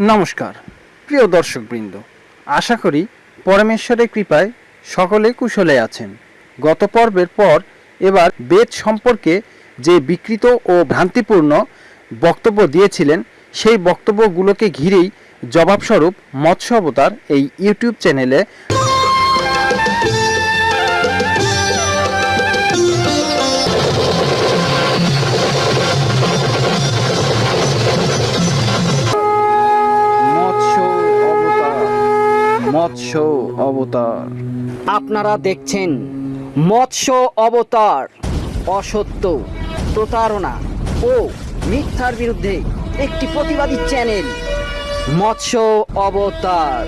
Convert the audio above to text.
নমস্কার, প্রিয় দর্শকবৃন্দ, আশা করি পরমেশ্বরের কৃপায় সকলে কুশলে আছেন। গত পর্বের পর এবার বেদ সম্পর্কে যে বিকৃত ও ভ্রান্তিপূর্ণ বক্তব্য দিয়েছিলেন, সেই বক্তব্যগুলোকে ঘিরেই জবাবস্বরূপ মৎস্য অবতার এই ইউটিউব চ্যানেলে মৎস্য অবতার। আপনারা দেখছেন মৎস্য অবতার, অসত্য প্রতারণা ও মিথ্যার বিরুদ্ধে একটি প্রতিবাদী চ্যানেল, মৎস্য অবতার।